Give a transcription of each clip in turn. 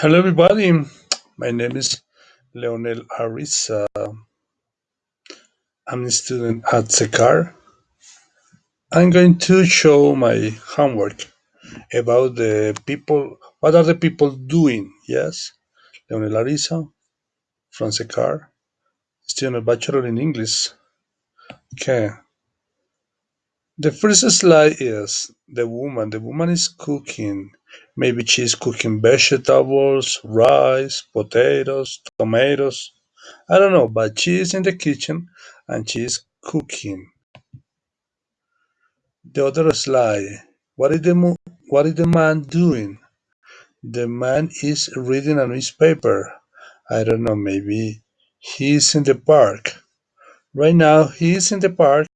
Hello, everybody. My name is Leonel Arisa. I'm a student at Secar. I'm going to show my homework about the people. What are the people doing? Yes, Leonel Arisa from Secar, student bachelor in English. Okay. The first slide is the woman. The woman is cooking. Maybe she's cooking vegetables, rice, potatoes, tomatoes. I don't know, but she is in the kitchen and she is cooking. The other slide. What is the what is the man doing? The man is reading a newspaper. I don't know, maybe he is in the park. Right now he is in the park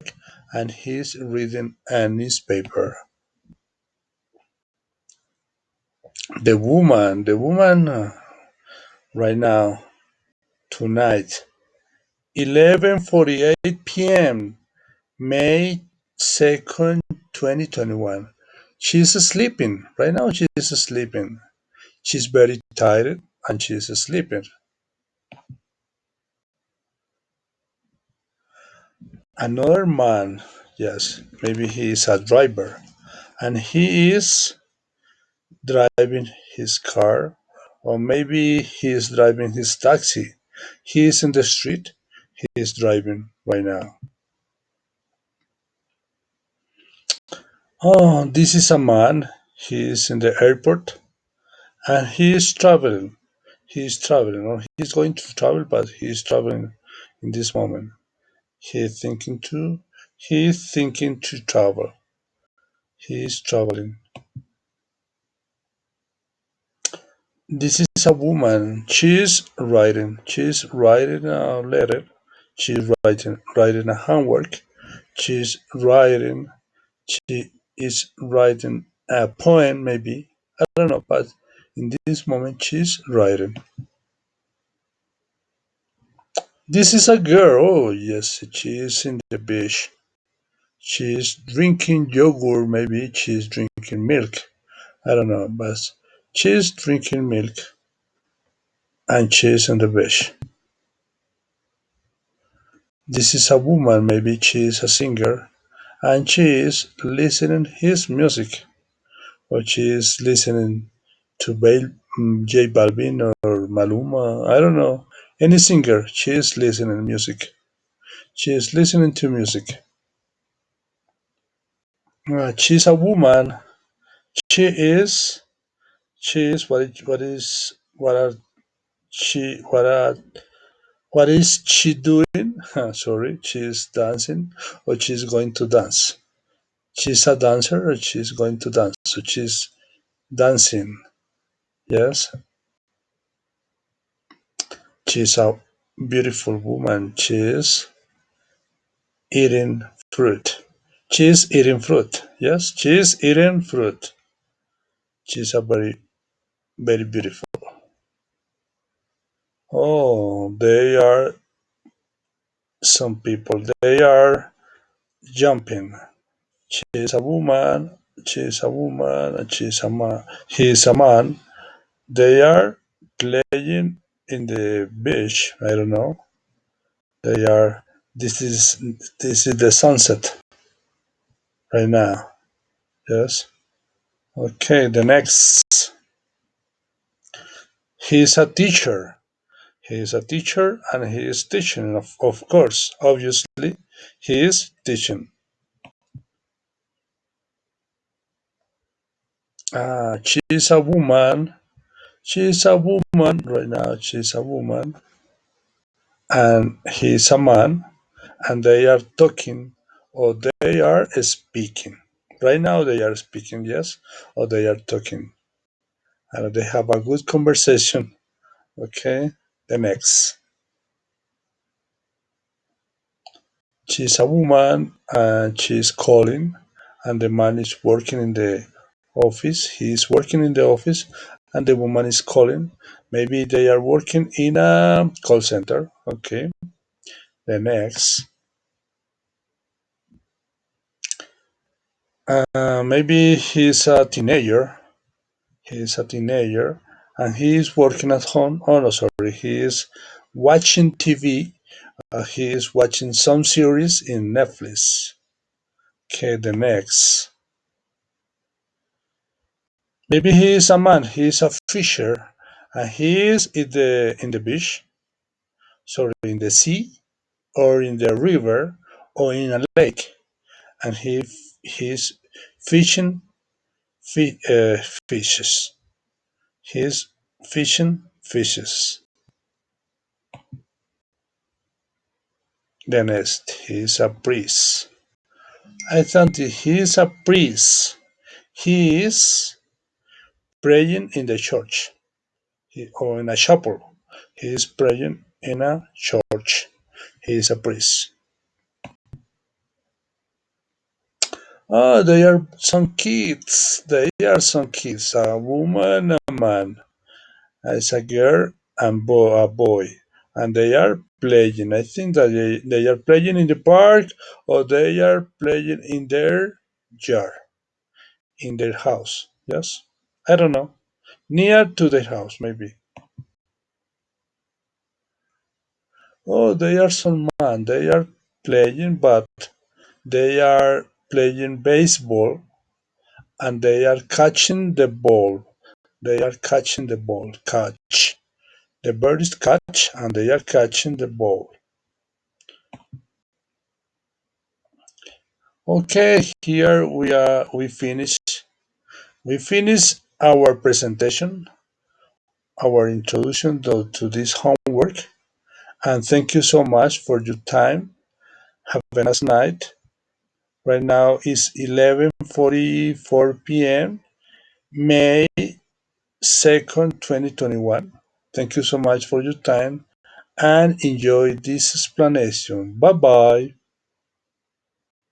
and he's reading a newspaper. The woman, the woman uh, right now, tonight, 11:48 p.m. May 2nd, 2021. She's sleeping. Right now she's sleeping. She's very tired and she's sleeping. Another man, yes, maybe he is a driver and he is driving his car or maybe he is driving his taxi. He is in the street. He is driving right now. Oh, this is a man. He is in the airport and he is traveling. He is traveling, or he's going to travel, but he is traveling in this moment. He is thinking to. He is thinking to travel. He is traveling. This is a woman. She is writing. She is writing a letter. She is writing writing a homework. She is writing. She is writing a poem, maybe. I don't know, but in this moment she's writing. This is a girl. Oh, yes, she is in the beach. She is drinking yogurt, maybe she's drinking milk. I don't know, but she's drinking milk and she's on the beach. This is a woman, maybe she is a singer and she is listening his music or she is listening to Bal- mm, J Balvin or Maluma. I don't know. Any singer, she is listening music. She is listening to music. Uh, she's a woman. She is. She is. What? is- What is? What are she? What are? What is she doing? Ah, sorry, she is dancing, or she's going to dance. She's a dancer, or she's going to dance. So she's dancing. Yes, she's a beautiful woman. She is eating fruit. She's eating fruit. Yes, she's eating fruit. She's a very, very beautiful. Oh, they are some people. They are jumping. She's a woman. She's a woman. And she's a man. He's a man. They are playing in the beach. I don't know. They are. This is this is the sunset right now. Yes. Okay. The next. He's a teacher. He is a teacher and he is teaching. Of, of course, obviously, he is teaching. Ah, she is a woman. She is a woman right now. She is a woman and he is a man, and they are talking or they are speaking. Right now, they are speaking, yes, or they are talking, and they have a good conversation. Okay, the next. She's a woman and she's calling, and the man is working in the office. He is working in the office, and the woman is calling. Maybe they are working in a call center. Okay, the next. Uh, maybe he's a teenager. He's a teenager, and he is working at home. Oh no, sorry, he is watching TV. Uh, he is watching some series in Netflix. Okay, the next. Maybe he is a man. He is a fisher, and he is in the in the beach. Sorry, in the sea, or in the river, or in a lake, and he he is fishing fi- Uh, fishes. He's fishing fishes. The next, he's a priest. I thought he is a priest. He is praying in the church he, or in a chapel. He is praying in a church. He is a priest. Oh, they are some kids. They are some kids. A woman, a man. It's a girl and bo- a boy. And they are playing. I think that they, they are playing in the park or they are playing in their yard, in their house. Yes? I don't know. Near to their house, maybe. Oh, they are some man. They are playing, but they are playing baseball and they are catching the ball. They are catching the ball. Catch. The bird is catch and they are catching the ball. Okay, here we are we finish we finish our presentation, our introduction to, to this homework. And thank you so much for your time. Have a nice night. Right now is 11:44 p.m. May 2nd, 2021. Thank you so much for your time and enjoy this explanation. Bye bye.